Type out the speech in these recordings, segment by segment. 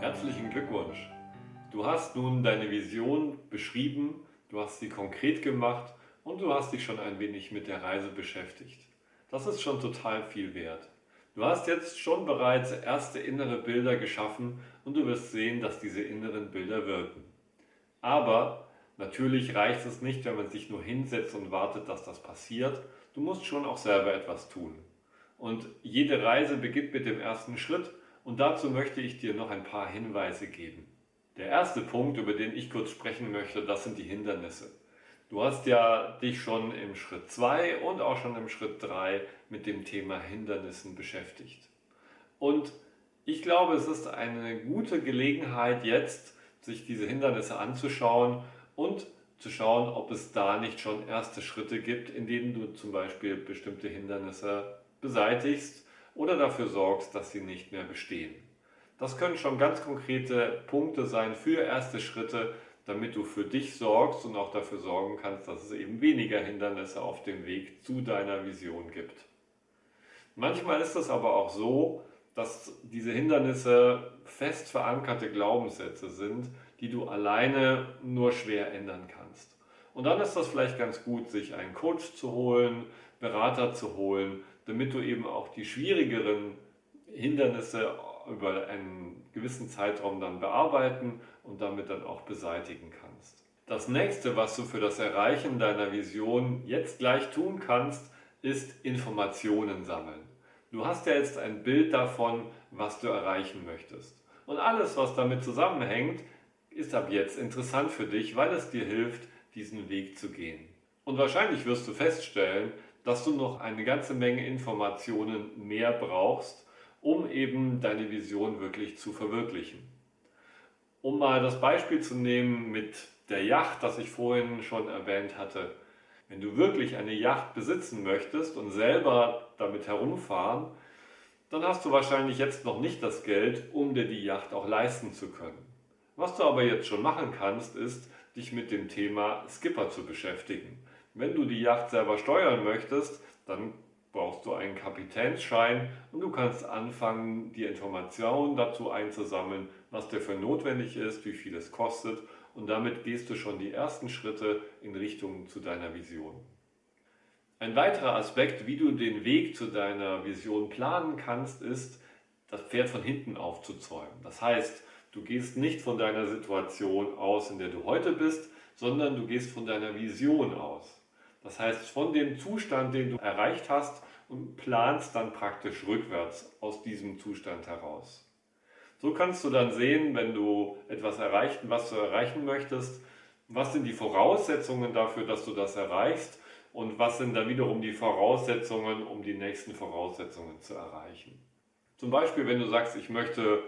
Herzlichen Glückwunsch! Du hast nun deine Vision beschrieben, du hast sie konkret gemacht und du hast dich schon ein wenig mit der Reise beschäftigt. Das ist schon total viel wert. Du hast jetzt schon bereits erste innere Bilder geschaffen und du wirst sehen, dass diese inneren Bilder wirken. Aber natürlich reicht es nicht, wenn man sich nur hinsetzt und wartet, dass das passiert. Du musst schon auch selber etwas tun. Und jede Reise beginnt mit dem ersten Schritt und dazu möchte ich dir noch ein paar Hinweise geben. Der erste Punkt, über den ich kurz sprechen möchte, das sind die Hindernisse. Du hast ja dich schon im Schritt 2 und auch schon im Schritt 3 mit dem Thema Hindernissen beschäftigt. Und ich glaube, es ist eine gute Gelegenheit jetzt, sich diese Hindernisse anzuschauen und zu schauen, ob es da nicht schon erste Schritte gibt, in denen du zum Beispiel bestimmte Hindernisse beseitigst oder dafür sorgst, dass sie nicht mehr bestehen. Das können schon ganz konkrete Punkte sein für erste Schritte, damit du für dich sorgst und auch dafür sorgen kannst, dass es eben weniger Hindernisse auf dem Weg zu deiner Vision gibt. Manchmal ist es aber auch so, dass diese Hindernisse fest verankerte Glaubenssätze sind, die du alleine nur schwer ändern kannst. Und dann ist das vielleicht ganz gut, sich einen Coach zu holen, Berater zu holen, damit du eben auch die schwierigeren Hindernisse über einen gewissen Zeitraum dann bearbeiten und damit dann auch beseitigen kannst. Das nächste, was du für das Erreichen deiner Vision jetzt gleich tun kannst, ist Informationen sammeln. Du hast ja jetzt ein Bild davon, was du erreichen möchtest. Und alles, was damit zusammenhängt, ist ab jetzt interessant für dich, weil es dir hilft, diesen Weg zu gehen. Und wahrscheinlich wirst du feststellen, dass du noch eine ganze Menge Informationen mehr brauchst, um eben deine Vision wirklich zu verwirklichen. Um mal das Beispiel zu nehmen mit der Yacht, das ich vorhin schon erwähnt hatte. Wenn du wirklich eine Yacht besitzen möchtest und selber damit herumfahren, dann hast du wahrscheinlich jetzt noch nicht das Geld, um dir die Yacht auch leisten zu können. Was du aber jetzt schon machen kannst, ist, dich mit dem Thema Skipper zu beschäftigen. Wenn du die Yacht selber steuern möchtest, dann brauchst du einen Kapitänsschein und du kannst anfangen, die Informationen dazu einzusammeln, was dafür notwendig ist, wie viel es kostet und damit gehst du schon die ersten Schritte in Richtung zu deiner Vision. Ein weiterer Aspekt, wie du den Weg zu deiner Vision planen kannst, ist, das Pferd von hinten aufzuzäumen. Das heißt, du gehst nicht von deiner Situation aus, in der du heute bist, sondern du gehst von deiner Vision aus. Das heißt, von dem Zustand, den du erreicht hast und planst dann praktisch rückwärts aus diesem Zustand heraus. So kannst du dann sehen, wenn du etwas erreicht, was du erreichen möchtest, was sind die Voraussetzungen dafür, dass du das erreichst und was sind dann wiederum die Voraussetzungen, um die nächsten Voraussetzungen zu erreichen. Zum Beispiel, wenn du sagst, ich möchte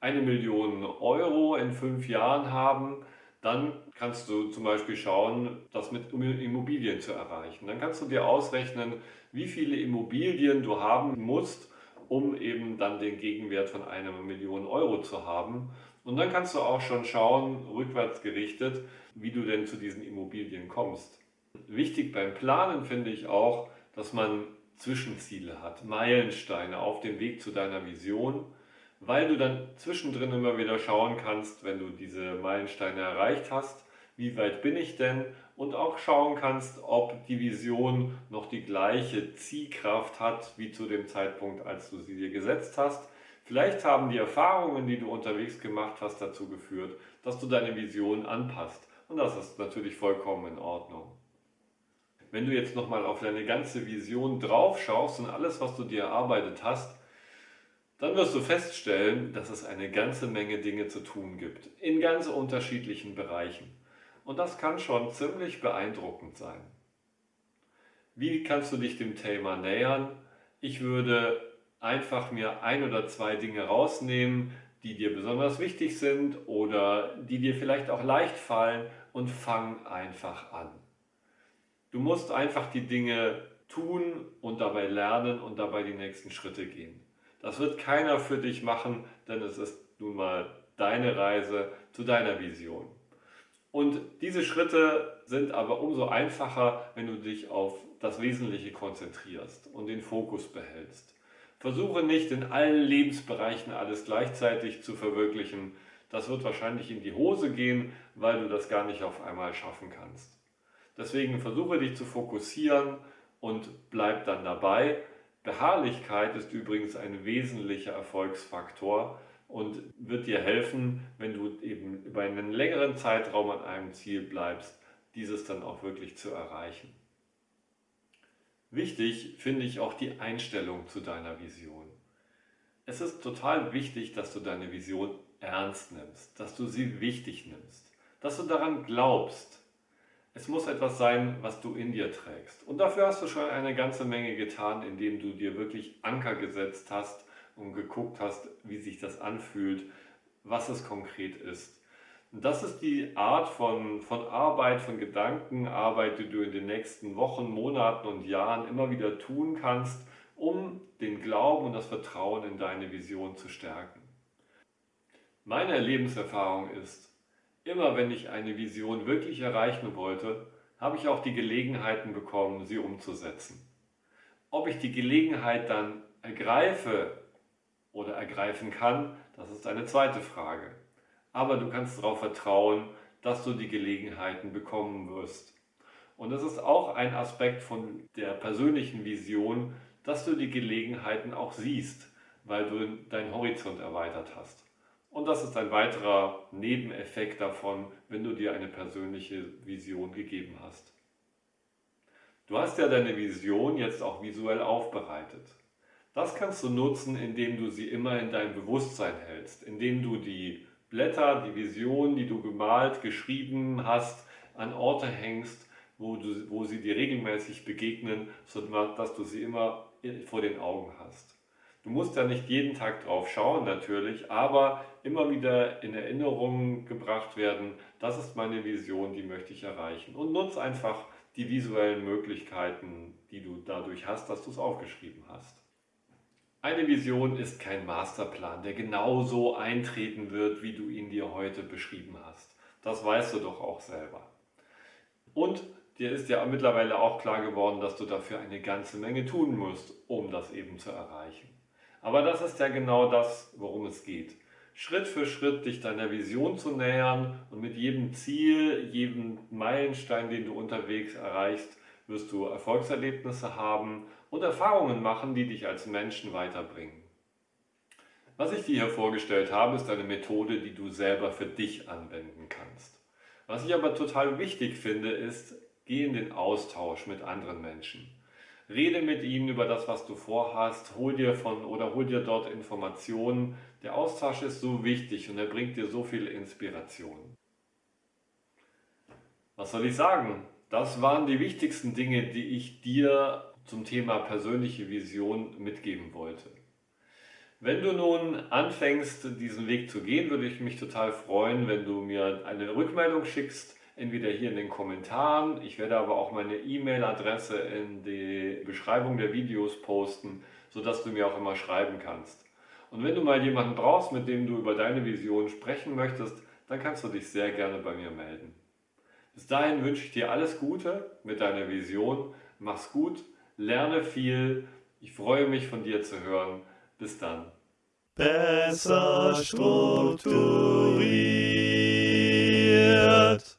eine Million Euro in fünf Jahren haben, dann kannst du zum Beispiel schauen, das mit Immobilien zu erreichen. Dann kannst du dir ausrechnen, wie viele Immobilien du haben musst, um eben dann den Gegenwert von einer Million Euro zu haben. Und dann kannst du auch schon schauen, rückwärts gerichtet, wie du denn zu diesen Immobilien kommst. Wichtig beim Planen finde ich auch, dass man Zwischenziele hat, Meilensteine auf dem Weg zu deiner Vision weil du dann zwischendrin immer wieder schauen kannst, wenn du diese Meilensteine erreicht hast, wie weit bin ich denn und auch schauen kannst, ob die Vision noch die gleiche Ziehkraft hat wie zu dem Zeitpunkt, als du sie dir gesetzt hast. Vielleicht haben die Erfahrungen, die du unterwegs gemacht hast, dazu geführt, dass du deine Vision anpasst. Und das ist natürlich vollkommen in Ordnung. Wenn du jetzt nochmal auf deine ganze Vision drauf schaust und alles, was du dir erarbeitet hast, dann wirst du feststellen, dass es eine ganze Menge Dinge zu tun gibt, in ganz unterschiedlichen Bereichen. Und das kann schon ziemlich beeindruckend sein. Wie kannst du dich dem Thema nähern? Ich würde einfach mir ein oder zwei Dinge rausnehmen, die dir besonders wichtig sind oder die dir vielleicht auch leicht fallen und fang einfach an. Du musst einfach die Dinge tun und dabei lernen und dabei die nächsten Schritte gehen. Das wird keiner für dich machen, denn es ist nun mal deine Reise zu deiner Vision. Und diese Schritte sind aber umso einfacher, wenn du dich auf das Wesentliche konzentrierst und den Fokus behältst. Versuche nicht in allen Lebensbereichen alles gleichzeitig zu verwirklichen. Das wird wahrscheinlich in die Hose gehen, weil du das gar nicht auf einmal schaffen kannst. Deswegen versuche dich zu fokussieren und bleib dann dabei. Beharrlichkeit ist übrigens ein wesentlicher Erfolgsfaktor und wird dir helfen, wenn du eben über einen längeren Zeitraum an einem Ziel bleibst, dieses dann auch wirklich zu erreichen. Wichtig finde ich auch die Einstellung zu deiner Vision. Es ist total wichtig, dass du deine Vision ernst nimmst, dass du sie wichtig nimmst, dass du daran glaubst. Es muss etwas sein, was du in dir trägst. Und dafür hast du schon eine ganze Menge getan, indem du dir wirklich Anker gesetzt hast und geguckt hast, wie sich das anfühlt, was es konkret ist. Und das ist die Art von, von Arbeit, von Gedankenarbeit, die du in den nächsten Wochen, Monaten und Jahren immer wieder tun kannst, um den Glauben und das Vertrauen in deine Vision zu stärken. Meine Lebenserfahrung ist, immer wenn ich eine Vision wirklich erreichen wollte, habe ich auch die Gelegenheiten bekommen, sie umzusetzen. Ob ich die Gelegenheit dann ergreife oder ergreifen kann, das ist eine zweite Frage. Aber du kannst darauf vertrauen, dass du die Gelegenheiten bekommen wirst. Und das ist auch ein Aspekt von der persönlichen Vision, dass du die Gelegenheiten auch siehst, weil du deinen Horizont erweitert hast. Und das ist ein weiterer Nebeneffekt davon, wenn du dir eine persönliche Vision gegeben hast. Du hast ja deine Vision jetzt auch visuell aufbereitet. Das kannst du nutzen, indem du sie immer in deinem Bewusstsein hältst, indem du die Blätter, die Vision, die du gemalt, geschrieben hast, an Orte hängst, wo, du, wo sie dir regelmäßig begegnen, sodass du sie immer vor den Augen hast. Du musst ja nicht jeden Tag drauf schauen natürlich, aber immer wieder in Erinnerung gebracht werden, das ist meine Vision, die möchte ich erreichen. Und nutz einfach die visuellen Möglichkeiten, die du dadurch hast, dass du es aufgeschrieben hast. Eine Vision ist kein Masterplan, der genau so eintreten wird, wie du ihn dir heute beschrieben hast. Das weißt du doch auch selber. Und dir ist ja mittlerweile auch klar geworden, dass du dafür eine ganze Menge tun musst, um das eben zu erreichen. Aber das ist ja genau das, worum es geht. Schritt für Schritt dich deiner Vision zu nähern und mit jedem Ziel, jedem Meilenstein, den du unterwegs erreichst, wirst du Erfolgserlebnisse haben und Erfahrungen machen, die dich als Menschen weiterbringen. Was ich dir hier vorgestellt habe, ist eine Methode, die du selber für dich anwenden kannst. Was ich aber total wichtig finde, ist, geh in den Austausch mit anderen Menschen. Rede mit ihnen über das, was du vorhast, hol dir von oder hol dir dort Informationen. Der Austausch ist so wichtig und er bringt dir so viel Inspiration. Was soll ich sagen? Das waren die wichtigsten Dinge, die ich dir zum Thema persönliche Vision mitgeben wollte. Wenn du nun anfängst, diesen Weg zu gehen, würde ich mich total freuen, wenn du mir eine Rückmeldung schickst, entweder hier in den Kommentaren, ich werde aber auch meine E-Mail-Adresse in die Beschreibung der Videos posten, sodass du mir auch immer schreiben kannst. Und wenn du mal jemanden brauchst, mit dem du über deine Vision sprechen möchtest, dann kannst du dich sehr gerne bei mir melden. Bis dahin wünsche ich dir alles Gute mit deiner Vision. Mach's gut lerne viel. Ich freue mich von dir zu hören. Bis dann. Besser strukturiert.